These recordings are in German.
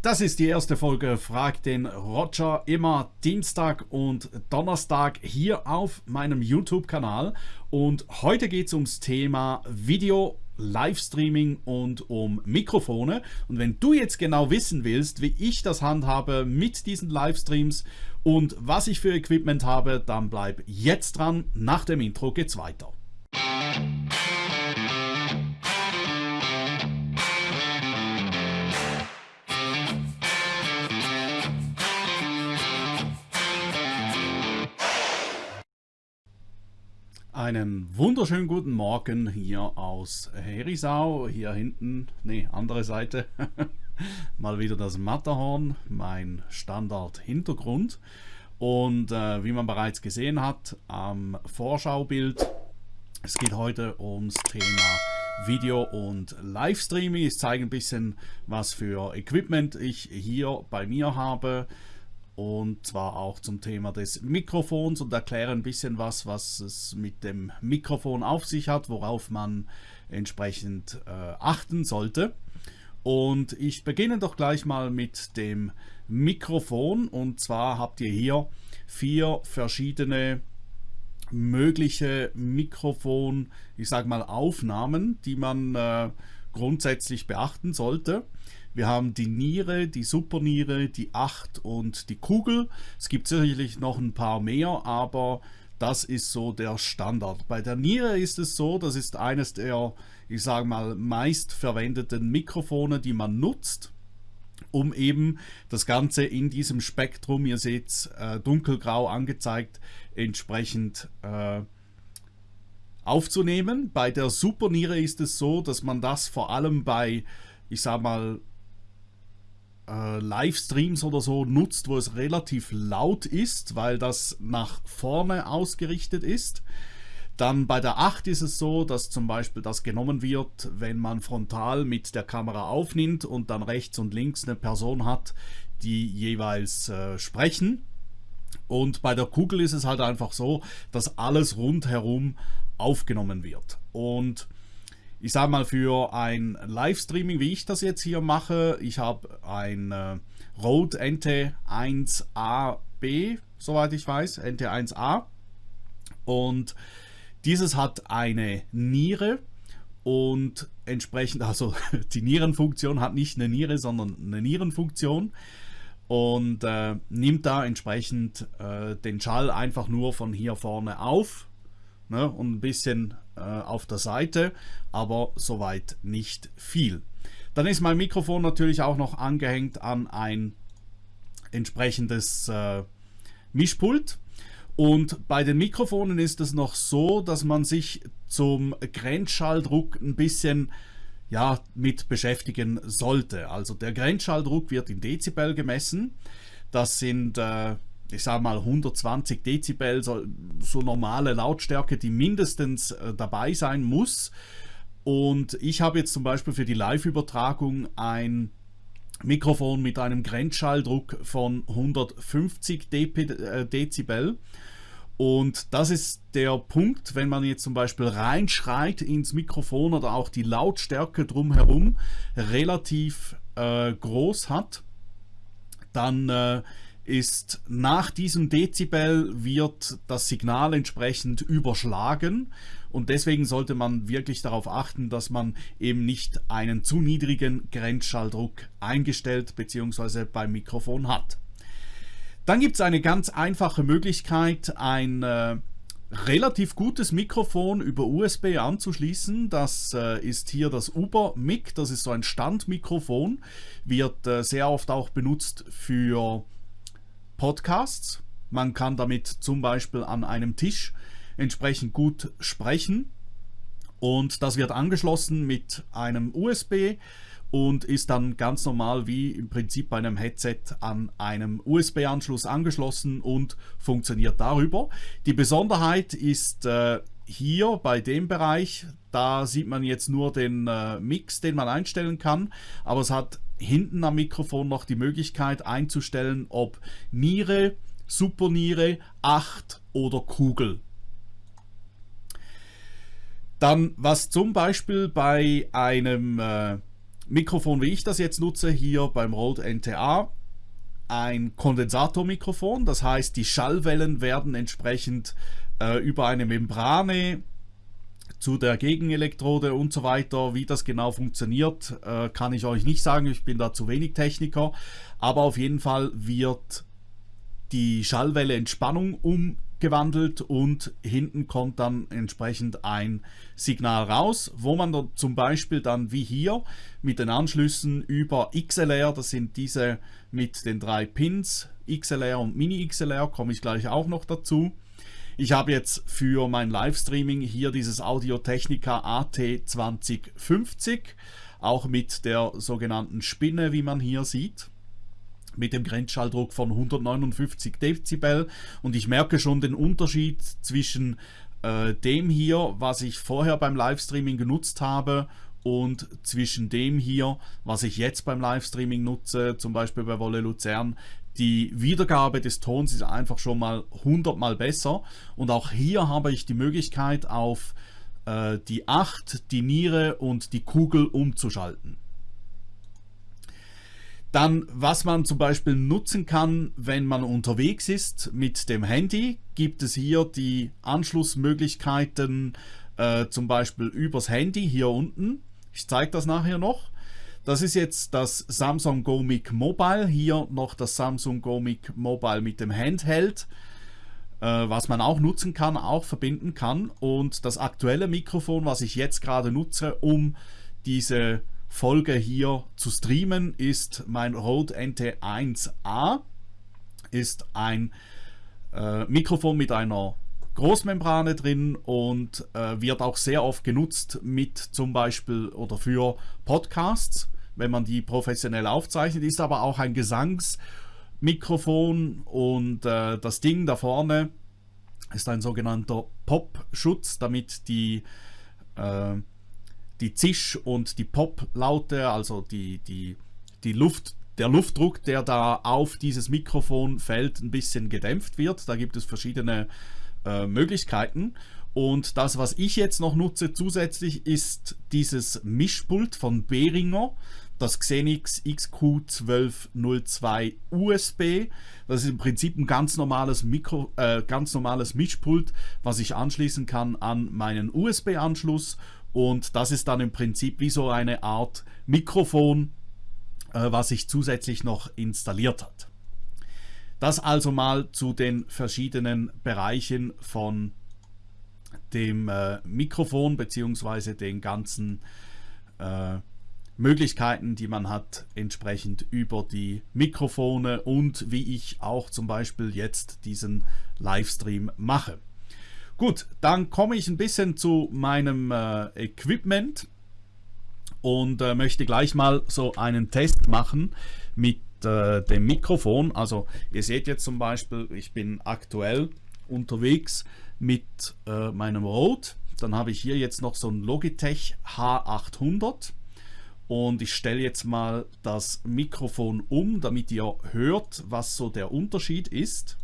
Das ist die erste Folge Frag den Roger immer Dienstag und Donnerstag hier auf meinem YouTube-Kanal. Und heute geht es ums Thema Video, Livestreaming und um Mikrofone. Und wenn du jetzt genau wissen willst, wie ich das handhabe mit diesen Livestreams und was ich für Equipment habe, dann bleib jetzt dran. Nach dem Intro geht's weiter. Einen wunderschönen guten Morgen hier aus Herisau. Hier hinten, nee, andere Seite. Mal wieder das Matterhorn, mein Standard-Hintergrund. Und äh, wie man bereits gesehen hat am Vorschaubild, es geht heute ums Thema Video und Livestreaming. Ich zeige ein bisschen, was für Equipment ich hier bei mir habe und zwar auch zum Thema des Mikrofons und erkläre ein bisschen was, was es mit dem Mikrofon auf sich hat, worauf man entsprechend äh, achten sollte. Und ich beginne doch gleich mal mit dem Mikrofon und zwar habt ihr hier vier verschiedene mögliche Mikrofon, ich sage mal Aufnahmen, die man äh, grundsätzlich beachten sollte. Wir haben die Niere, die Superniere, die Acht und die Kugel. Es gibt sicherlich noch ein paar mehr, aber das ist so der Standard. Bei der Niere ist es so, das ist eines der, ich sage mal, meist verwendeten Mikrofone, die man nutzt um eben das Ganze in diesem Spektrum, ihr seht es äh, dunkelgrau angezeigt, entsprechend äh, aufzunehmen. Bei der Superniere ist es so, dass man das vor allem bei, ich sage mal, äh, Livestreams oder so nutzt, wo es relativ laut ist, weil das nach vorne ausgerichtet ist. Dann bei der 8 ist es so, dass zum Beispiel das genommen wird, wenn man frontal mit der Kamera aufnimmt und dann rechts und links eine Person hat, die jeweils äh, sprechen. Und bei der Kugel ist es halt einfach so, dass alles rundherum aufgenommen wird. Und ich sage mal, für ein Livestreaming, wie ich das jetzt hier mache, ich habe ein äh, Rode NT1AB, soweit ich weiß, NT1A. Und dieses hat eine Niere und entsprechend, also die Nierenfunktion hat nicht eine Niere, sondern eine Nierenfunktion und äh, nimmt da entsprechend äh, den Schall einfach nur von hier vorne auf ne, und ein bisschen auf der Seite, aber soweit nicht viel. Dann ist mein Mikrofon natürlich auch noch angehängt an ein entsprechendes äh, Mischpult. Und bei den Mikrofonen ist es noch so, dass man sich zum Grenzschalldruck ein bisschen ja, mit beschäftigen sollte. Also der Grenzschalldruck wird in Dezibel gemessen. Das sind äh, ich sage mal 120 Dezibel, so, so normale Lautstärke, die mindestens äh, dabei sein muss. Und ich habe jetzt zum Beispiel für die Live-Übertragung ein Mikrofon mit einem Grenzschalldruck von 150 Dep äh, Dezibel. Und das ist der Punkt, wenn man jetzt zum Beispiel reinschreit ins Mikrofon oder auch die Lautstärke drumherum relativ äh, groß hat, dann äh, ist nach diesem Dezibel wird das Signal entsprechend überschlagen und deswegen sollte man wirklich darauf achten, dass man eben nicht einen zu niedrigen Grenzschalldruck eingestellt bzw. beim Mikrofon hat. Dann gibt es eine ganz einfache Möglichkeit, ein äh, relativ gutes Mikrofon über USB anzuschließen. Das äh, ist hier das Uber Mic, das ist so ein Standmikrofon, wird äh, sehr oft auch benutzt für Podcasts. Man kann damit zum Beispiel an einem Tisch entsprechend gut sprechen und das wird angeschlossen mit einem USB und ist dann ganz normal wie im Prinzip bei einem Headset an einem USB-Anschluss angeschlossen und funktioniert darüber. Die Besonderheit ist äh, hier bei dem Bereich, da sieht man jetzt nur den äh, Mix, den man einstellen kann, aber es hat hinten am Mikrofon noch die Möglichkeit einzustellen, ob Niere, Superniere, 8 oder Kugel. Dann, was zum Beispiel bei einem äh, Mikrofon, wie ich das jetzt nutze, hier beim Rode NTA, ein Kondensatormikrofon. Das heißt, die Schallwellen werden entsprechend äh, über eine Membrane zu der Gegenelektrode und so weiter, wie das genau funktioniert, äh, kann ich euch nicht sagen. Ich bin da zu wenig Techniker. Aber auf jeden Fall wird die Schallwelle in Spannung umgewandelt und hinten kommt dann entsprechend ein Signal raus, wo man dann zum Beispiel dann wie hier mit den Anschlüssen über XLR, das sind diese mit den drei Pins, XLR und Mini XLR, komme ich gleich auch noch dazu, ich habe jetzt für mein Livestreaming hier dieses Audio Technica AT2050, auch mit der sogenannten Spinne, wie man hier sieht mit dem Grenzschalldruck von 159 Dezibel. Und ich merke schon den Unterschied zwischen äh, dem hier, was ich vorher beim Livestreaming genutzt habe und zwischen dem hier, was ich jetzt beim Livestreaming nutze, zum Beispiel bei Wolle Luzern, die Wiedergabe des Tons ist einfach schon mal 100 mal besser und auch hier habe ich die Möglichkeit auf äh, die 8, die Niere und die Kugel umzuschalten. Dann, was man zum Beispiel nutzen kann, wenn man unterwegs ist mit dem Handy, gibt es hier die Anschlussmöglichkeiten, äh, zum Beispiel übers Handy hier unten. Ich zeige das nachher noch. Das ist jetzt das Samsung Go Mic Mobile. Hier noch das Samsung Go Mic Mobile mit dem Handheld, äh, was man auch nutzen kann, auch verbinden kann. Und das aktuelle Mikrofon, was ich jetzt gerade nutze, um diese Folge hier zu streamen, ist mein Rode NT1A. Ist ein äh, Mikrofon mit einer Großmembrane drin und äh, wird auch sehr oft genutzt mit zum Beispiel oder für Podcasts wenn man die professionell aufzeichnet, ist aber auch ein Gesangsmikrofon und äh, das Ding da vorne ist ein sogenannter Pop-Schutz, damit die, äh, die Zisch- und die Pop-Laute, also die, die, die Luft, der Luftdruck, der da auf dieses Mikrofon fällt, ein bisschen gedämpft wird. Da gibt es verschiedene äh, Möglichkeiten. Und das, was ich jetzt noch nutze zusätzlich, ist dieses Mischpult von Behringer das Xenix XQ1202 USB. Das ist im Prinzip ein ganz normales Mikro, äh, ganz normales Mischpult, was ich anschließen kann an meinen USB-Anschluss. Und das ist dann im Prinzip wie so eine Art Mikrofon, äh, was sich zusätzlich noch installiert hat. Das also mal zu den verschiedenen Bereichen von dem äh, Mikrofon bzw. den ganzen äh, Möglichkeiten, die man hat, entsprechend über die Mikrofone und wie ich auch zum Beispiel jetzt diesen Livestream mache. Gut, dann komme ich ein bisschen zu meinem äh, Equipment und äh, möchte gleich mal so einen Test machen mit äh, dem Mikrofon. Also ihr seht jetzt zum Beispiel, ich bin aktuell unterwegs mit äh, meinem Rode. Dann habe ich hier jetzt noch so ein Logitech H800 und ich stelle jetzt mal das Mikrofon um, damit ihr hört, was so der Unterschied ist.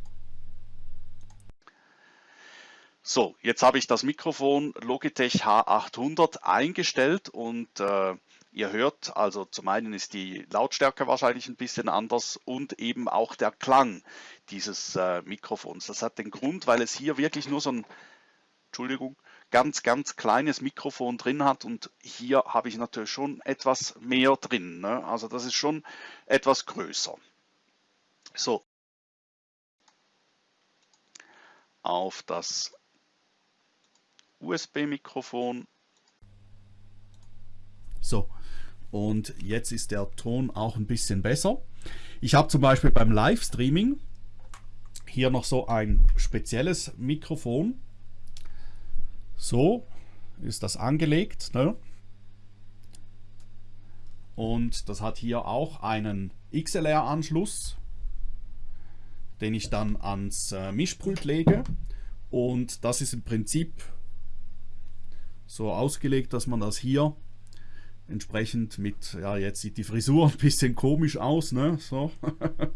So, jetzt habe ich das Mikrofon Logitech H800 eingestellt und äh, ihr hört, also zum einen ist die Lautstärke wahrscheinlich ein bisschen anders und eben auch der Klang dieses äh, Mikrofons. Das hat den Grund, weil es hier wirklich nur so ein, Entschuldigung, ganz, ganz kleines Mikrofon drin hat und hier habe ich natürlich schon etwas mehr drin. Ne? Also das ist schon etwas größer. So. Auf das USB-Mikrofon. So, und jetzt ist der Ton auch ein bisschen besser. Ich habe zum Beispiel beim Livestreaming hier noch so ein spezielles Mikrofon. So ist das angelegt. Ne? Und das hat hier auch einen XLR-Anschluss, den ich dann ans äh, Mischpult lege. Und das ist im Prinzip so ausgelegt, dass man das hier entsprechend mit, ja jetzt sieht die Frisur ein bisschen komisch aus, ne? So. das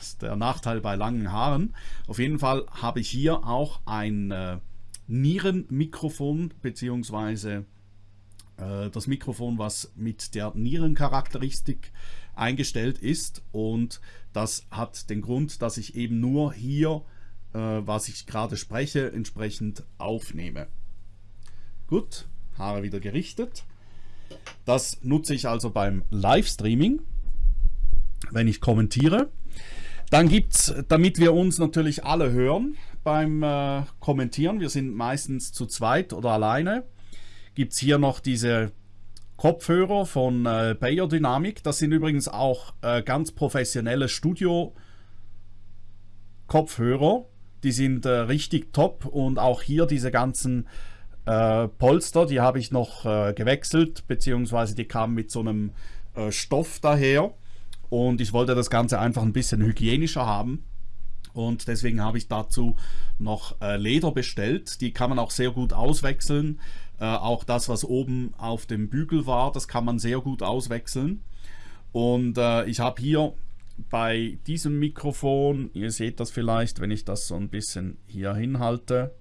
ist der Nachteil bei langen Haaren. Auf jeden Fall habe ich hier auch ein äh, Nierenmikrofon bzw. äh, das Mikrofon, was mit der Nierencharakteristik eingestellt ist und das hat den Grund, dass ich eben nur hier, äh, was ich gerade spreche, entsprechend aufnehme. Gut, Haare wieder gerichtet. Das nutze ich also beim Livestreaming, wenn ich kommentiere. Dann gibt es, damit wir uns natürlich alle hören beim äh, Kommentieren, wir sind meistens zu zweit oder alleine, gibt es hier noch diese Kopfhörer von äh, Bayer Dynamic. Das sind übrigens auch äh, ganz professionelle Studio-Kopfhörer. Die sind äh, richtig top und auch hier diese ganzen äh, Polster, die habe ich noch äh, gewechselt, beziehungsweise die kamen mit so einem äh, Stoff daher und ich wollte das Ganze einfach ein bisschen hygienischer haben. Und deswegen habe ich dazu noch äh, Leder bestellt. Die kann man auch sehr gut auswechseln. Äh, auch das, was oben auf dem Bügel war, das kann man sehr gut auswechseln. Und äh, ich habe hier bei diesem Mikrofon, ihr seht das vielleicht, wenn ich das so ein bisschen hier hinhalte,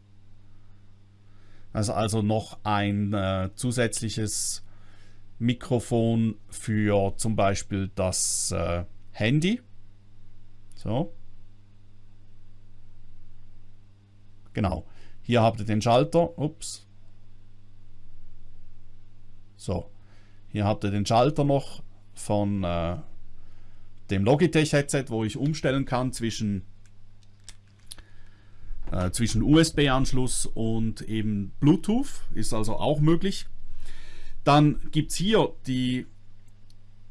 also, also noch ein äh, zusätzliches Mikrofon für zum Beispiel das äh, Handy. So. Genau. Hier habt ihr den Schalter. Ups. So. Hier habt ihr den Schalter noch von äh, dem Logitech Headset, wo ich umstellen kann zwischen äh, zwischen USB-Anschluss und eben Bluetooth. Ist also auch möglich. Dann gibt es hier die,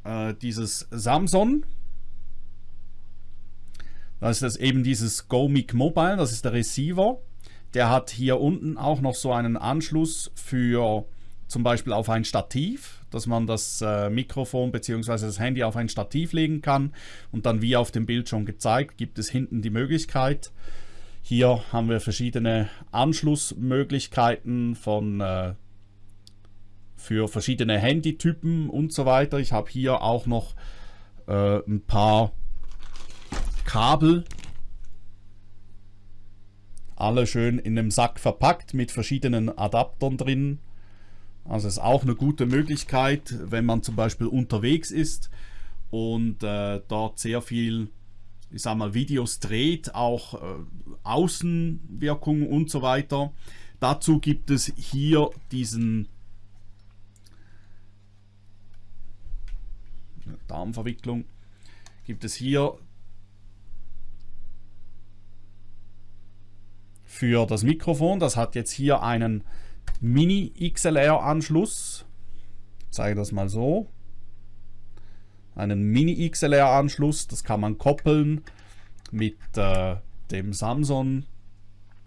äh, dieses Samsung. Das ist eben dieses GoMic Mobile, das ist der Receiver. Der hat hier unten auch noch so einen Anschluss für zum Beispiel auf ein Stativ, dass man das äh, Mikrofon bzw. das Handy auf ein Stativ legen kann und dann wie auf dem Bild schon gezeigt, gibt es hinten die Möglichkeit. Hier haben wir verschiedene Anschlussmöglichkeiten von äh, für verschiedene Handytypen und so weiter. Ich habe hier auch noch äh, ein paar Kabel. Alle schön in einem Sack verpackt mit verschiedenen Adaptern drin. Also ist auch eine gute Möglichkeit, wenn man zum Beispiel unterwegs ist und äh, dort sehr viel, ich sag mal, Videos dreht, auch äh, Außenwirkungen und so weiter. Dazu gibt es hier diesen Darmverwicklung, gibt es hier für das Mikrofon. Das hat jetzt hier einen Mini XLR Anschluss. Ich zeige das mal so. Einen Mini XLR Anschluss, das kann man koppeln mit äh, dem Samsung,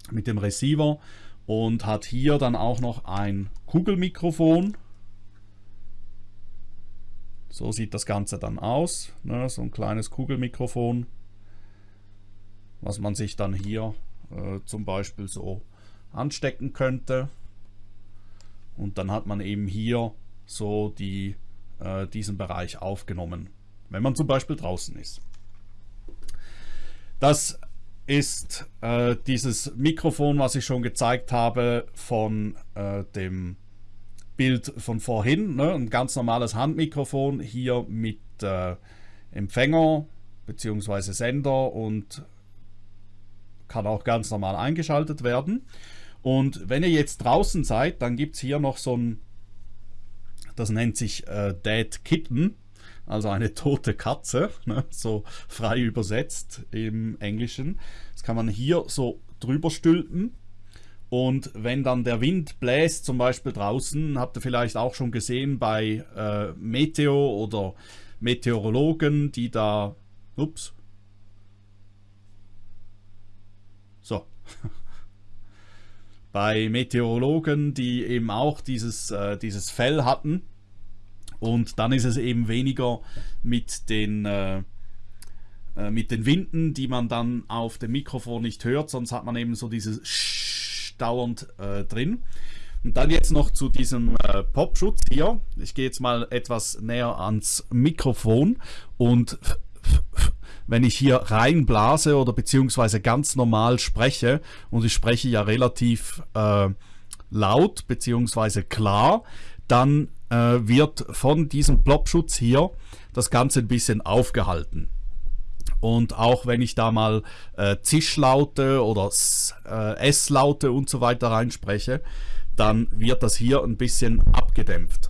mit dem Receiver und hat hier dann auch noch ein Kugelmikrofon so sieht das Ganze dann aus. Ne? So ein kleines Kugelmikrofon, was man sich dann hier äh, zum Beispiel so anstecken könnte. Und dann hat man eben hier so die, äh, diesen Bereich aufgenommen, wenn man zum Beispiel draußen ist. Das ist äh, dieses Mikrofon, was ich schon gezeigt habe von äh, dem Bild von vorhin, ne? ein ganz normales Handmikrofon hier mit äh, Empfänger bzw. Sender und kann auch ganz normal eingeschaltet werden. Und wenn ihr jetzt draußen seid, dann gibt es hier noch so ein, das nennt sich äh, Dead Kitten, also eine tote Katze, ne? so frei übersetzt im Englischen. Das kann man hier so drüber stülpen und wenn dann der Wind bläst, zum Beispiel draußen, habt ihr vielleicht auch schon gesehen bei äh, Meteo oder Meteorologen, die da, ups, so, bei Meteorologen, die eben auch dieses, äh, dieses Fell hatten. Und dann ist es eben weniger mit den, äh, äh mit den Winden, die man dann auf dem Mikrofon nicht hört, sonst hat man eben so dieses Sch dauernd äh, drin. Und dann jetzt noch zu diesem äh, Popschutz hier. Ich gehe jetzt mal etwas näher ans Mikrofon und wenn ich hier reinblase oder beziehungsweise ganz normal spreche und ich spreche ja relativ äh, laut beziehungsweise klar, dann äh, wird von diesem Plopschutz hier das Ganze ein bisschen aufgehalten. Und auch wenn ich da mal äh, Zischlaute oder äh, S-Laute und so weiter reinspreche, dann wird das hier ein bisschen abgedämpft.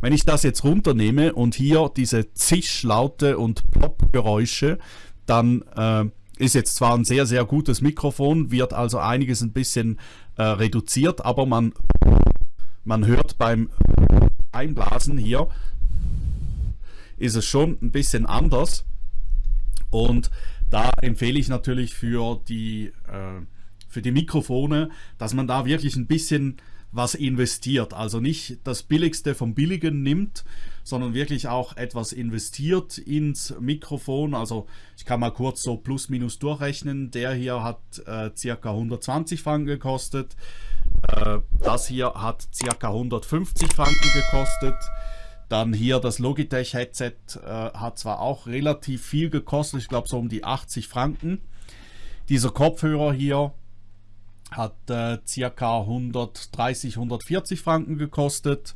Wenn ich das jetzt runternehme und hier diese Zischlaute und Plop-Geräusche, dann äh, ist jetzt zwar ein sehr, sehr gutes Mikrofon, wird also einiges ein bisschen äh, reduziert, aber man, man hört beim Einblasen hier, ist es schon ein bisschen anders. Und da empfehle ich natürlich für die, äh, für die Mikrofone, dass man da wirklich ein bisschen was investiert. Also nicht das Billigste vom Billigen nimmt, sondern wirklich auch etwas investiert ins Mikrofon. Also ich kann mal kurz so plus minus durchrechnen. Der hier hat äh, circa 120 Franken gekostet. Äh, das hier hat circa 150 Franken gekostet. Dann hier das Logitech Headset äh, hat zwar auch relativ viel gekostet, ich glaube so um die 80 Franken. Dieser Kopfhörer hier hat circa 130, 140 Franken gekostet.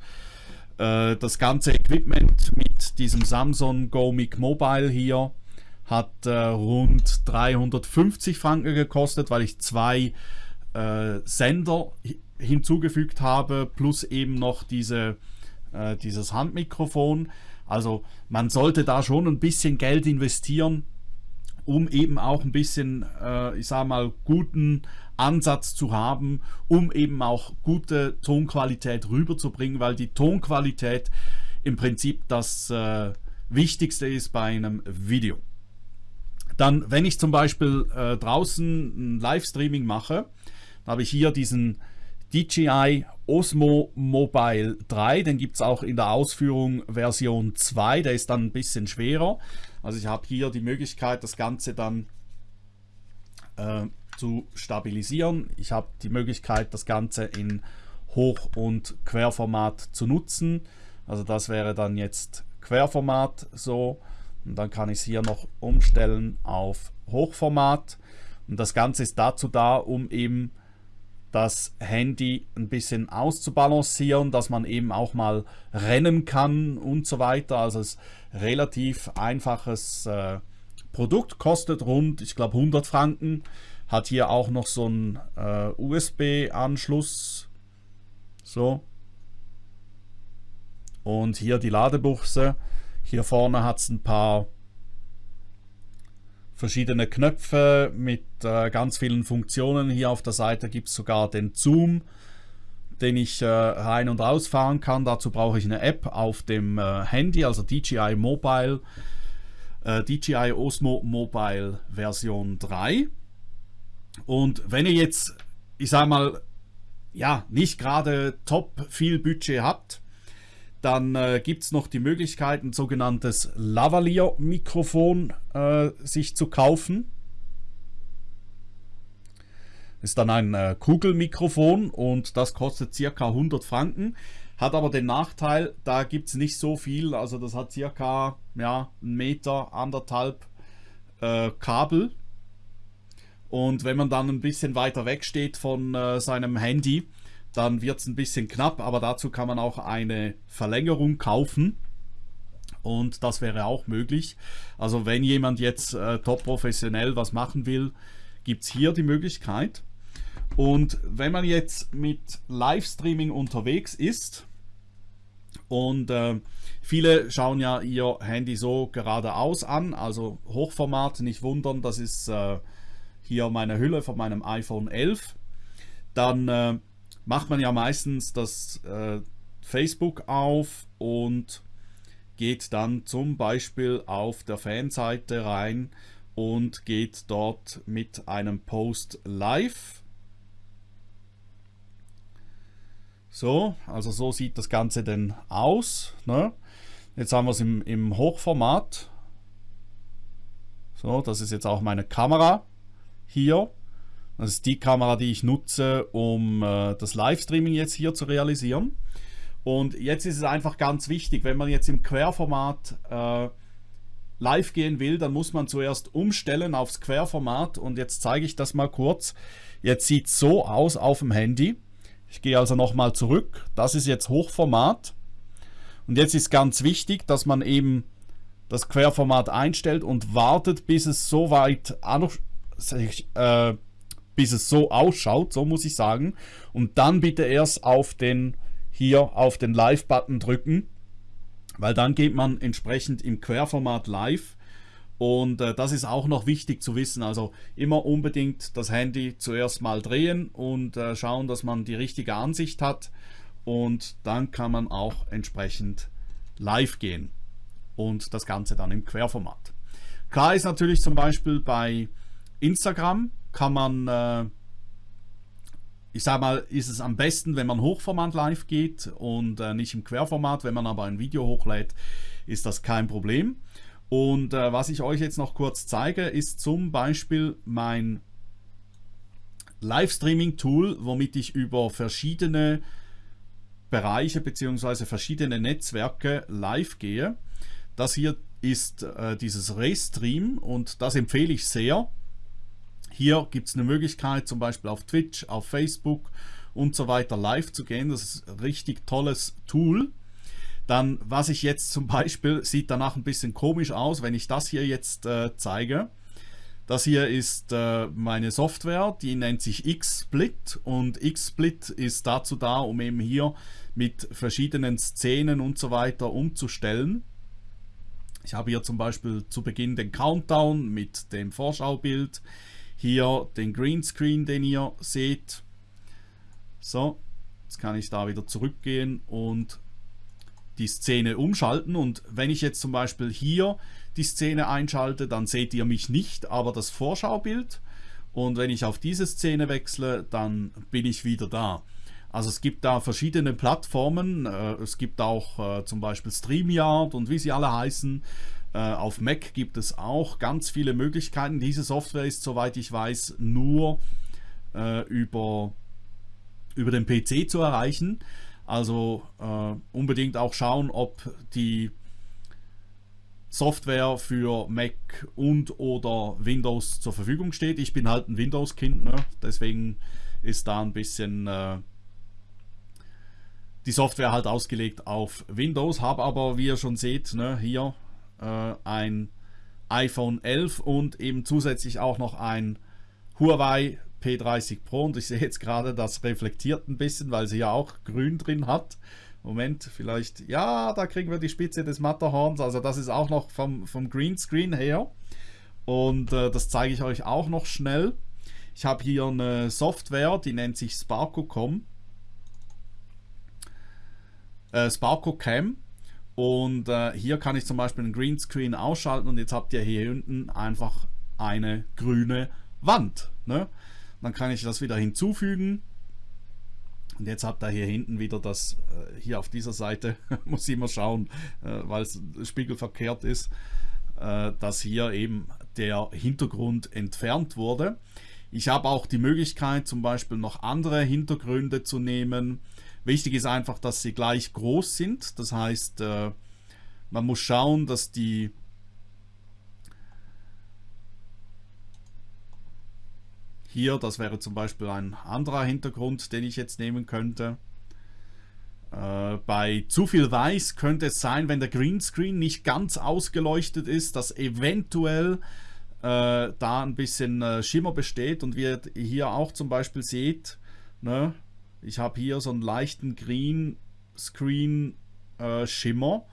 Äh, das ganze Equipment mit diesem Samsung Go Mic Mobile hier hat rund 350 Franken gekostet, weil ich zwei äh, Sender hinzugefügt habe, plus eben noch diese äh, dieses Handmikrofon. Also man sollte da schon ein bisschen Geld investieren, um eben auch ein bisschen, äh, ich sage mal, guten Ansatz zu haben, um eben auch gute Tonqualität rüberzubringen, weil die Tonqualität im Prinzip das äh, Wichtigste ist bei einem Video. Dann, wenn ich zum Beispiel äh, draußen ein Livestreaming mache, habe ich hier diesen DJI Osmo Mobile 3, den gibt es auch in der Ausführung Version 2, der ist dann ein bisschen schwerer. Also ich habe hier die Möglichkeit, das Ganze dann äh, zu stabilisieren. Ich habe die Möglichkeit, das Ganze in Hoch- und Querformat zu nutzen. Also das wäre dann jetzt Querformat so. Und dann kann ich es hier noch umstellen auf Hochformat. Und das Ganze ist dazu da, um eben das Handy ein bisschen auszubalancieren, dass man eben auch mal rennen kann und so weiter. Also es ist relativ einfaches äh, Produkt, kostet rund, ich glaube 100 Franken, hat hier auch noch so einen äh, USB-Anschluss, so. Und hier die Ladebuchse, hier vorne hat es ein paar verschiedene Knöpfe mit äh, ganz vielen Funktionen. Hier auf der Seite gibt es sogar den Zoom, den ich äh, rein und rausfahren kann. Dazu brauche ich eine App auf dem äh, Handy, also DJI Mobile, äh, DJI Osmo Mobile Version 3. Und wenn ihr jetzt, ich sage mal, ja, nicht gerade top viel Budget habt, dann äh, gibt es noch die Möglichkeit, ein sogenanntes Lavalier-Mikrofon äh, sich zu kaufen. Ist dann ein äh, Kugelmikrofon und das kostet circa 100 Franken. Hat aber den Nachteil, da gibt es nicht so viel. Also das hat circa ja, einen Meter, anderthalb äh, Kabel. Und wenn man dann ein bisschen weiter weg steht von äh, seinem Handy, dann wird es ein bisschen knapp, aber dazu kann man auch eine Verlängerung kaufen. Und das wäre auch möglich. Also wenn jemand jetzt äh, top professionell was machen will, gibt es hier die Möglichkeit. Und wenn man jetzt mit Livestreaming unterwegs ist, und äh, viele schauen ja ihr Handy so geradeaus an, also Hochformat, nicht wundern, das ist äh, hier meine Hülle von meinem iPhone 11. Dann äh, macht man ja meistens das äh, Facebook auf und geht dann zum Beispiel auf der Fanseite rein und geht dort mit einem Post live. So, also so sieht das Ganze denn aus. Ne? Jetzt haben wir es im, im Hochformat. So, das ist jetzt auch meine Kamera hier. Das ist die Kamera, die ich nutze, um äh, das Livestreaming jetzt hier zu realisieren. Und jetzt ist es einfach ganz wichtig, wenn man jetzt im Querformat äh, live gehen will, dann muss man zuerst umstellen aufs Querformat. Und jetzt zeige ich das mal kurz. Jetzt sieht es so aus auf dem Handy. Ich gehe also nochmal zurück. Das ist jetzt Hochformat. Und jetzt ist ganz wichtig, dass man eben das Querformat einstellt und wartet, bis es so weit äh, bis es so ausschaut, so muss ich sagen. Und dann bitte erst auf den hier auf den Live-Button drücken, weil dann geht man entsprechend im Querformat live. Und äh, das ist auch noch wichtig zu wissen. Also immer unbedingt das Handy zuerst mal drehen und äh, schauen, dass man die richtige Ansicht hat. Und dann kann man auch entsprechend live gehen. Und das Ganze dann im Querformat. Klar ist natürlich zum Beispiel bei Instagram kann man, äh, ich sage mal, ist es am besten, wenn man Hochformat live geht und äh, nicht im Querformat. Wenn man aber ein Video hochlädt, ist das kein Problem. Und äh, was ich euch jetzt noch kurz zeige, ist zum Beispiel mein Livestreaming-Tool, womit ich über verschiedene Bereiche bzw. verschiedene Netzwerke live gehe. Das hier ist äh, dieses Restream und das empfehle ich sehr. Hier gibt es eine Möglichkeit, zum Beispiel auf Twitch, auf Facebook und so weiter live zu gehen. Das ist ein richtig tolles Tool. Dann, was ich jetzt zum Beispiel, sieht danach ein bisschen komisch aus, wenn ich das hier jetzt äh, zeige. Das hier ist äh, meine Software, die nennt sich XSplit und XSplit ist dazu da, um eben hier mit verschiedenen Szenen und so weiter umzustellen. Ich habe hier zum Beispiel zu Beginn den Countdown mit dem Vorschaubild hier den Greenscreen, den ihr seht. So, jetzt kann ich da wieder zurückgehen und die Szene umschalten und wenn ich jetzt zum Beispiel hier die Szene einschalte, dann seht ihr mich nicht, aber das Vorschaubild und wenn ich auf diese Szene wechsle, dann bin ich wieder da. Also es gibt da verschiedene Plattformen, äh, es gibt auch äh, zum Beispiel StreamYard und wie sie alle heißen, auf Mac gibt es auch ganz viele Möglichkeiten. Diese Software ist, soweit ich weiß, nur äh, über, über den PC zu erreichen. Also äh, unbedingt auch schauen, ob die Software für Mac und oder Windows zur Verfügung steht. Ich bin halt ein Windows-Kind, ne? deswegen ist da ein bisschen äh, die Software halt ausgelegt auf Windows. Habe aber, wie ihr schon seht, ne, hier äh, ein iPhone 11 und eben zusätzlich auch noch ein Huawei P30 Pro. Und ich sehe jetzt gerade, das reflektiert ein bisschen, weil sie ja auch grün drin hat. Moment, vielleicht, ja, da kriegen wir die Spitze des Matterhorns, also das ist auch noch vom, vom Greenscreen her. Und äh, das zeige ich euch auch noch schnell. Ich habe hier eine Software, die nennt sich Sparko.com. Äh, Sparko und äh, hier kann ich zum Beispiel einen Greenscreen ausschalten und jetzt habt ihr hier unten einfach eine grüne Wand. Ne? Dann kann ich das wieder hinzufügen. Und jetzt habt ihr hier hinten wieder das, äh, hier auf dieser Seite, muss ich immer schauen, äh, weil es spiegelverkehrt ist, äh, dass hier eben der Hintergrund entfernt wurde. Ich habe auch die Möglichkeit, zum Beispiel noch andere Hintergründe zu nehmen. Wichtig ist einfach, dass sie gleich groß sind. Das heißt, äh, man muss schauen, dass die hier, das wäre zum Beispiel ein anderer Hintergrund, den ich jetzt nehmen könnte. Äh, bei zu viel Weiß könnte es sein, wenn der Greenscreen nicht ganz ausgeleuchtet ist, dass eventuell äh, da ein bisschen Schimmer besteht und wie ihr hier auch zum Beispiel seht, ne, ich habe hier so einen leichten Green Screen äh, Schimmer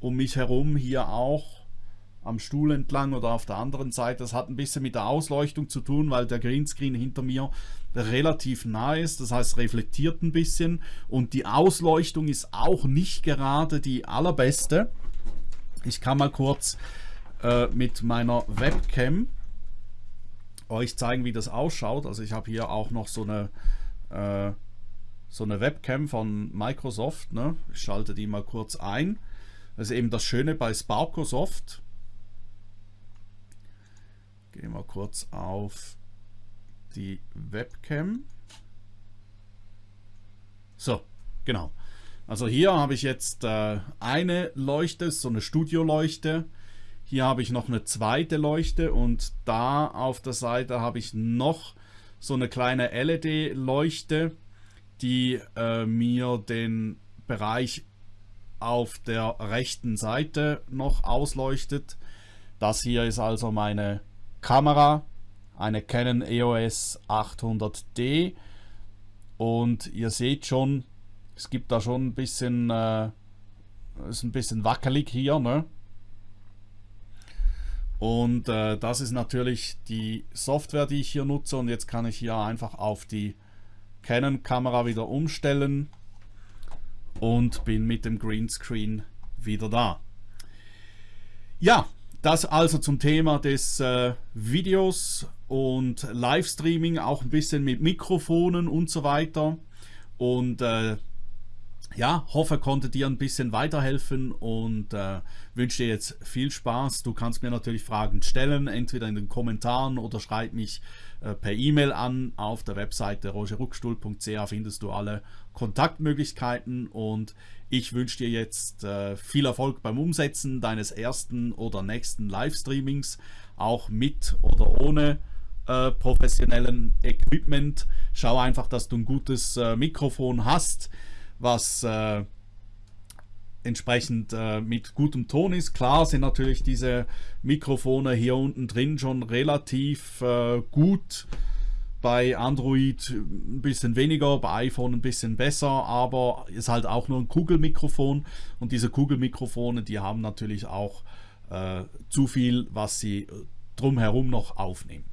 um mich herum hier auch am Stuhl entlang oder auf der anderen Seite. Das hat ein bisschen mit der Ausleuchtung zu tun, weil der Greenscreen hinter mir relativ nah ist. Das heißt, reflektiert ein bisschen und die Ausleuchtung ist auch nicht gerade die allerbeste. Ich kann mal kurz äh, mit meiner Webcam euch zeigen, wie das ausschaut. Also ich habe hier auch noch so eine äh, so eine Webcam von Microsoft. Ne? Ich schalte die mal kurz ein. Das ist eben das Schöne bei Sparkosoft. Gehen wir kurz auf die Webcam. So, genau. Also hier habe ich jetzt äh, eine Leuchte, so eine Studioleuchte. Hier habe ich noch eine zweite Leuchte und da auf der Seite habe ich noch so eine kleine LED-Leuchte die äh, mir den Bereich auf der rechten Seite noch ausleuchtet. Das hier ist also meine Kamera, eine Canon EOS 800D und ihr seht schon, es gibt da schon ein bisschen, äh, ist ein bisschen wackelig hier, ne? Und äh, das ist natürlich die Software, die ich hier nutze. Und jetzt kann ich hier einfach auf die Canon-Kamera wieder umstellen und bin mit dem Greenscreen wieder da. Ja, das also zum Thema des äh, Videos und Livestreaming, auch ein bisschen mit Mikrofonen und so weiter. Und äh, ja, hoffe, konnte dir ein bisschen weiterhelfen und äh, wünsche dir jetzt viel Spaß. Du kannst mir natürlich Fragen stellen, entweder in den Kommentaren oder schreib mich äh, per E-Mail an. Auf der Webseite rogerruckstuhl.ch findest du alle Kontaktmöglichkeiten und ich wünsche dir jetzt äh, viel Erfolg beim Umsetzen deines ersten oder nächsten Livestreamings, auch mit oder ohne äh, professionellen Equipment. Schau einfach, dass du ein gutes äh, Mikrofon hast was äh, entsprechend äh, mit gutem Ton ist. Klar sind natürlich diese Mikrofone hier unten drin schon relativ äh, gut. Bei Android ein bisschen weniger, bei iPhone ein bisschen besser, aber ist halt auch nur ein Kugelmikrofon und diese Kugelmikrofone, die haben natürlich auch äh, zu viel, was sie drumherum noch aufnehmen.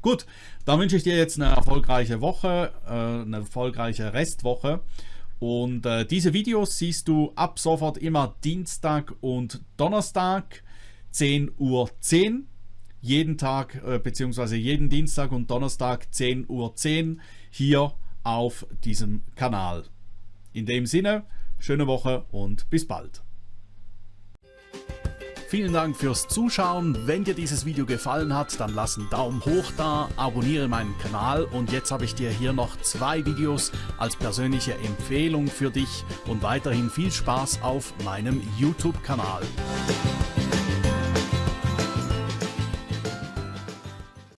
Gut, dann wünsche ich dir jetzt eine erfolgreiche Woche, äh, eine erfolgreiche Restwoche und äh, diese Videos siehst du ab sofort immer Dienstag und Donnerstag 10 Uhr 10. Jeden Tag äh, bzw. jeden Dienstag und Donnerstag 10 Uhr 10 hier auf diesem Kanal. In dem Sinne, schöne Woche und bis bald. Vielen Dank fürs Zuschauen. Wenn dir dieses Video gefallen hat, dann lass einen Daumen hoch da, abonniere meinen Kanal und jetzt habe ich dir hier noch zwei Videos als persönliche Empfehlung für dich und weiterhin viel Spaß auf meinem YouTube-Kanal.